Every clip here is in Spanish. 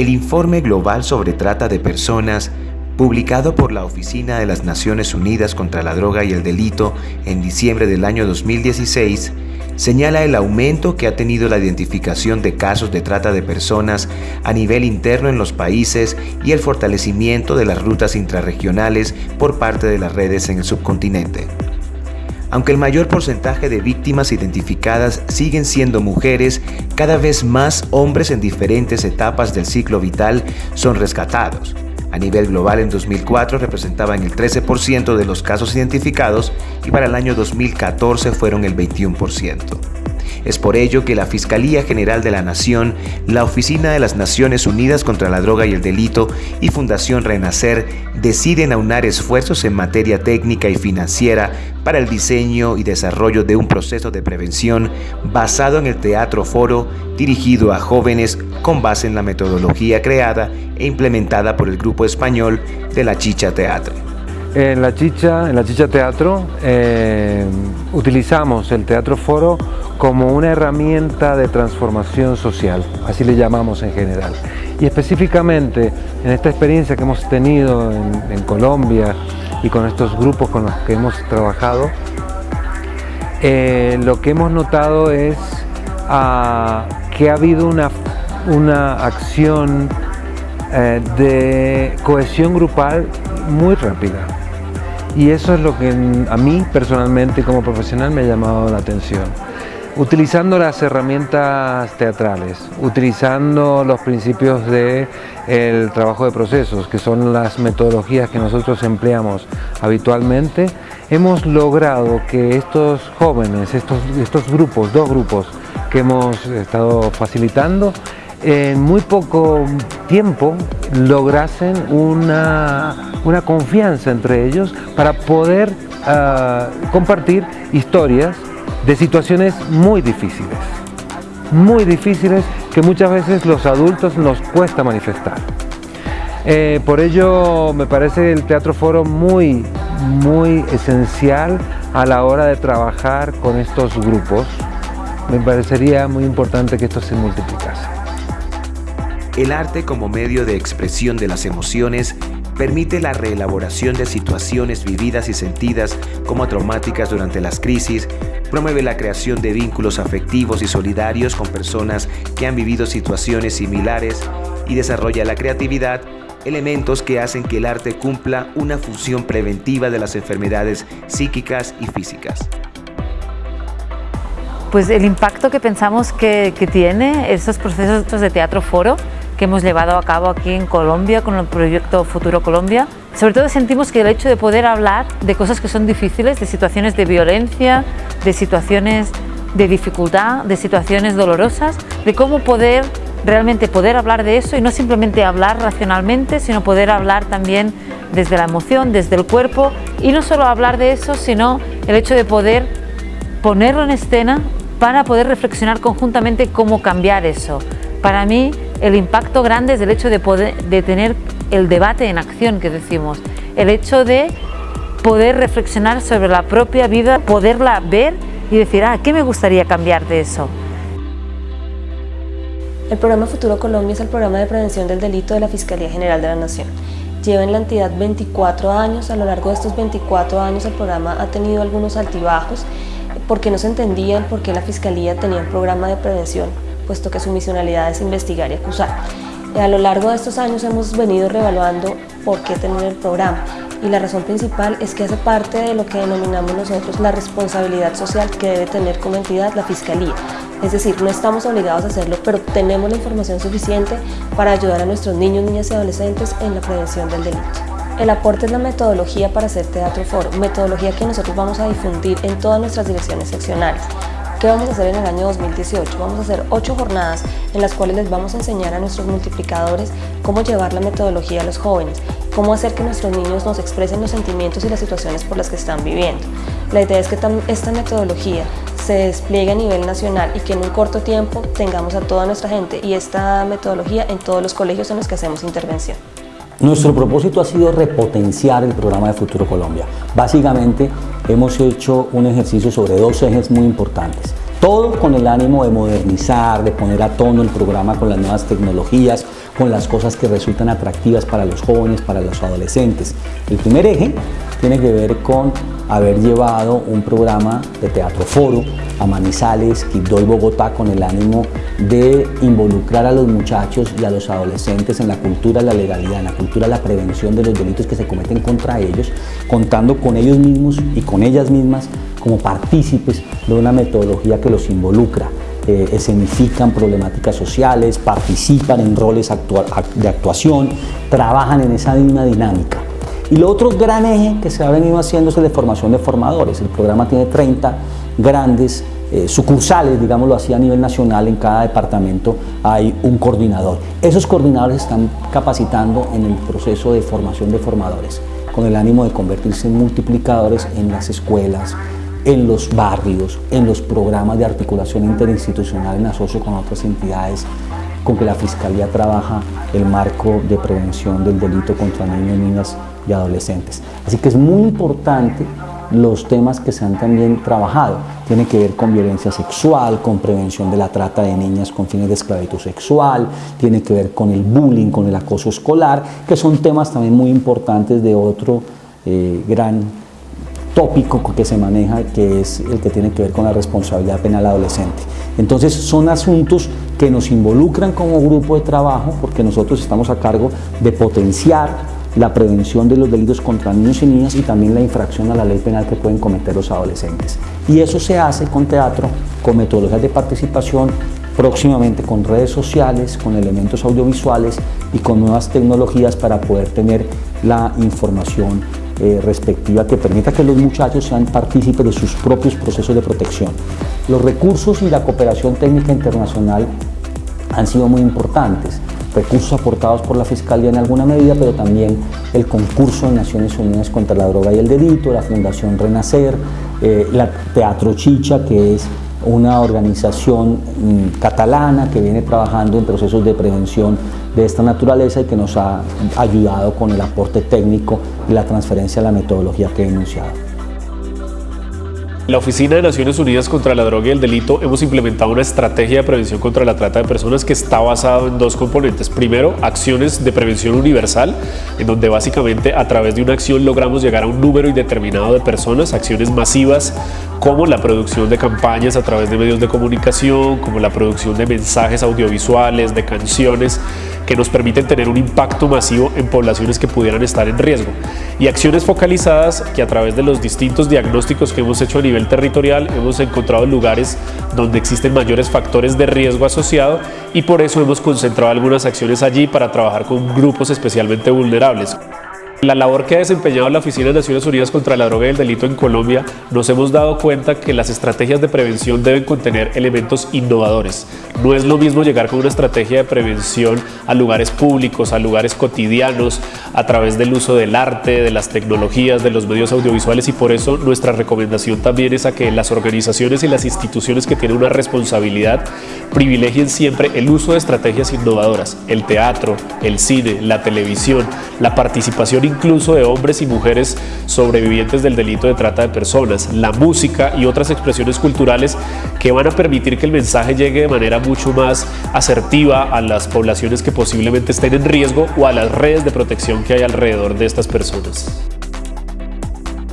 El informe global sobre trata de personas, publicado por la Oficina de las Naciones Unidas contra la Droga y el Delito en diciembre del año 2016, señala el aumento que ha tenido la identificación de casos de trata de personas a nivel interno en los países y el fortalecimiento de las rutas intrarregionales por parte de las redes en el subcontinente. Aunque el mayor porcentaje de víctimas identificadas siguen siendo mujeres, cada vez más hombres en diferentes etapas del ciclo vital son rescatados. A nivel global en 2004 representaban el 13% de los casos identificados y para el año 2014 fueron el 21%. Es por ello que la Fiscalía General de la Nación, la Oficina de las Naciones Unidas contra la Droga y el Delito y Fundación Renacer deciden aunar esfuerzos en materia técnica y financiera para el diseño y desarrollo de un proceso de prevención basado en el teatro foro dirigido a jóvenes con base en la metodología creada e implementada por el grupo español de la Chicha Teatro. En la Chicha, en la Chicha Teatro eh, utilizamos el teatro foro como una herramienta de transformación social, así le llamamos en general. Y específicamente en esta experiencia que hemos tenido en, Colombia y con estos grupos con los que hemos trabajado, eh, lo que hemos notado es ah, que ha habido una, una acción eh, de cohesión grupal muy rápida. Y eso es lo que a mí personalmente como profesional me ha llamado la atención. Utilizando las herramientas teatrales, utilizando los principios del el trabajo de procesos, que son las metodologías que nosotros empleamos habitualmente, hemos logrado que estos jóvenes, estos, estos grupos, dos grupos que hemos estado facilitando, en muy poco tiempo lograsen una, una confianza entre ellos para poder ah, compartir historias de situaciones muy difíciles, muy difíciles que muchas veces los adultos nos cuesta manifestar. Eh, por ello me parece el Teatro Foro muy, muy esencial a la hora de trabajar con estos grupos. Me parecería muy importante que esto se multiplicase. El arte como medio de expresión de las emociones permite la reelaboración de situaciones vividas y sentidas como traumáticas durante las crisis, promueve la creación de vínculos afectivos y solidarios con personas que han vivido situaciones similares y desarrolla la creatividad, elementos que hacen que el arte cumpla una función preventiva de las enfermedades psíquicas y físicas. Pues el impacto que pensamos que, tiene esos procesos de teatro foro que hemos llevado a cabo aquí en Colombia con el proyecto Futuro Colombia. Sobre todo sentimos que el hecho de poder hablar de cosas que son difíciles, de situaciones de violencia, de situaciones de dificultad, de situaciones dolorosas, de cómo poder realmente poder hablar de eso y no simplemente hablar racionalmente, sino poder hablar también desde la emoción, desde el cuerpo y no solo hablar de eso, sino el hecho de poder ponerlo en escena para poder reflexionar conjuntamente cómo cambiar eso. Para mí el impacto grande es el hecho de, poder, de tener el debate en acción que decimos, el hecho de poder reflexionar sobre la propia vida, poderla ver y decir, ah, ¿qué me gustaría cambiar de eso? El programa Futuro Colombia es el programa de prevención del delito de la Fiscalía General de la Nación. Lleva en la entidad 24 años, a lo largo de estos 24 años el programa ha tenido algunos altibajos. Porque no se entendían por qué la Fiscalía tenía un programa de prevención puesto que su misionalidad es investigar y acusar. A lo largo de estos años hemos venido reevaluando por qué tener el programa y la razón principal es que hace parte de lo que denominamos nosotros la responsabilidad social que debe tener como entidad la Fiscalía. Es decir, no estamos obligados a hacerlo, pero tenemos la información suficiente para ayudar a nuestros niños, niñas y adolescentes en la prevención del delito. El aporte es la metodología para hacer teatro foro, metodología que nosotros vamos a difundir en todas nuestras direcciones seccionales. ¿Qué vamos a hacer en el año 2018? Vamos a hacer ocho jornadas en las cuales les vamos a enseñar a nuestros multiplicadores cómo llevar la metodología a los jóvenes, cómo hacer que nuestros niños nos expresen los sentimientos y las situaciones por las que están viviendo. La idea es que esta metodología se despliegue a nivel nacional y que en un corto tiempo tengamos a toda nuestra gente y esta metodología en todos los colegios en los que hacemos intervención. Nuestro propósito ha sido repotenciar el programa de Futuro Colombia. Básicamente hemos hecho un ejercicio sobre dos ejes muy importantes. Todo con el ánimo de modernizar, de poner a tono el programa con las nuevas tecnologías, con las cosas que resultan atractivas para los jóvenes, para los adolescentes. El primer eje tiene que ver con haber llevado un programa de teatro foro a Manizales, Quibdó y Bogotá con el ánimo de involucrar a los muchachos y a los adolescentes en la cultura de la legalidad, en la cultura de la prevención de los delitos que se cometen contra ellos, contando con ellos mismos y con ellas mismas como partícipes de una metodología que los involucra. Eh, escenifican problemáticas sociales, participan en roles de actuación, trabajan en esa misma dinámica. Y lo otro gran eje que se ha venido haciendo es el de formación de formadores. El programa tiene 30 grandes eh, sucursales, digámoslo así, a nivel nacional, en cada departamento hay un coordinador. Esos coordinadores están capacitando en el proceso de formación de formadores, con el ánimo de convertirse en multiplicadores en las escuelas, en los barrios, en los programas de articulación interinstitucional en asocio con otras entidades con que la Fiscalía trabaja el marco de prevención del delito contra niños, niñas y adolescentes. Así que es muy importante los temas que se han también trabajado. Tiene que ver con violencia sexual, con prevención de la trata de niñas con fines de esclavitud sexual, tiene que ver con el bullying, con el acoso escolar, que son temas también muy importantes de otro eh, gran tópico que se maneja, que es el que tiene que ver con la responsabilidad penal adolescente. Entonces son asuntos que nos involucran como grupo de trabajo porque nosotros estamos a cargo de potenciar la prevención de los delitos contra niños y niñas y también la infracción a la ley penal que pueden cometer los adolescentes. Y eso se hace con teatro, con metodologías de participación, próximamente con redes sociales, con elementos audiovisuales y con nuevas tecnologías para poder tener la información eh, respectiva que permita que los muchachos sean partícipes de sus propios procesos de protección. Los recursos y la cooperación técnica internacional han sido muy importantes, recursos aportados por la Fiscalía en alguna medida, pero también el concurso de Naciones Unidas contra la droga y el delito, la Fundación Renacer, eh, la Teatro Chicha, que es una organización mm, catalana que viene trabajando en procesos de prevención de esta naturaleza y que nos ha ayudado con el aporte técnico y la transferencia de la metodología que he enunciado. La Oficina de Naciones Unidas contra la Droga y el Delito hemos implementado una estrategia de prevención contra la trata de personas que está basado en dos componentes. Primero, acciones de prevención universal, en donde básicamente a través de una acción logramos llegar a un número indeterminado de personas, acciones masivas como la producción de campañas a través de medios de comunicación, como la producción de mensajes audiovisuales, de canciones, que nos permiten tener un impacto masivo en poblaciones que pudieran estar en riesgo. Y acciones focalizadas que a través de los distintos diagnósticos que hemos hecho a nivel territorial hemos encontrado lugares donde existen mayores factores de riesgo asociado y por eso hemos concentrado algunas acciones allí para trabajar con grupos especialmente vulnerables. La labor que ha desempeñado la Oficina de Naciones Unidas contra la Droga y el Delito en Colombia, nos hemos dado cuenta que las estrategias de prevención deben contener elementos innovadores. No es lo mismo llegar con una estrategia de prevención a lugares públicos, a lugares cotidianos, a través del uso del arte, de las tecnologías, de los medios audiovisuales y por eso nuestra recomendación también es a que las organizaciones y las instituciones que tienen una responsabilidad privilegien siempre el uso de estrategias innovadoras, el teatro, el cine, la televisión, la participación incluso de hombres y mujeres sobrevivientes del delito de trata de personas, la música y otras expresiones culturales que van a permitir que el mensaje llegue de manera mucho más asertiva a las poblaciones que posiblemente estén en riesgo o a las redes de protección que hay alrededor de estas personas.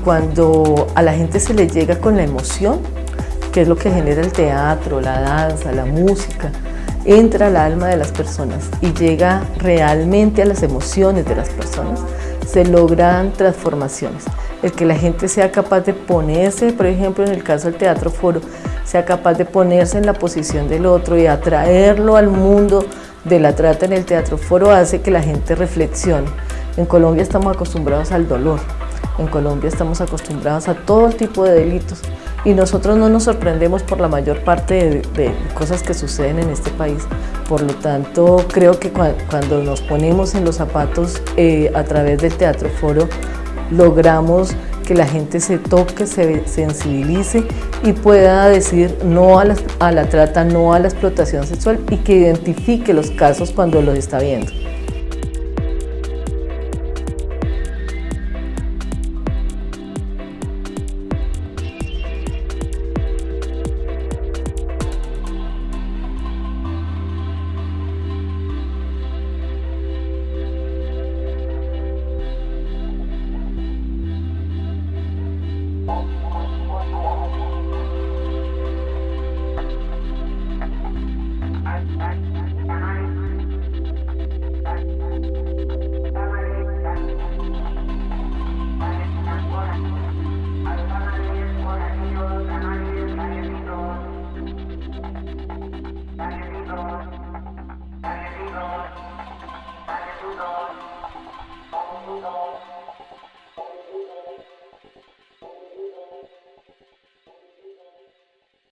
Cuando a la gente se le llega con la emoción, que es lo que genera el teatro, la danza, la música, entra al alma de las personas y llega realmente a las emociones de las personas, se logran transformaciones. El que la gente sea capaz de ponerse, por ejemplo, en el caso del teatro foro, sea capaz de ponerse en la posición del otro y atraerlo al mundo de la trata en el teatro foro hace que la gente reflexione. En Colombia estamos acostumbrados al dolor, en Colombia estamos acostumbrados a todo tipo de delitos y nosotros no nos sorprendemos por la mayor parte de, cosas que suceden en este país. Por lo tanto, creo que cuando nos ponemos en los zapatos eh, a través del Teatro Foro, logramos que la gente se toque, se sensibilice y pueda decir no a la trata, no a la explotación sexual y que identifique los casos cuando los está viendo.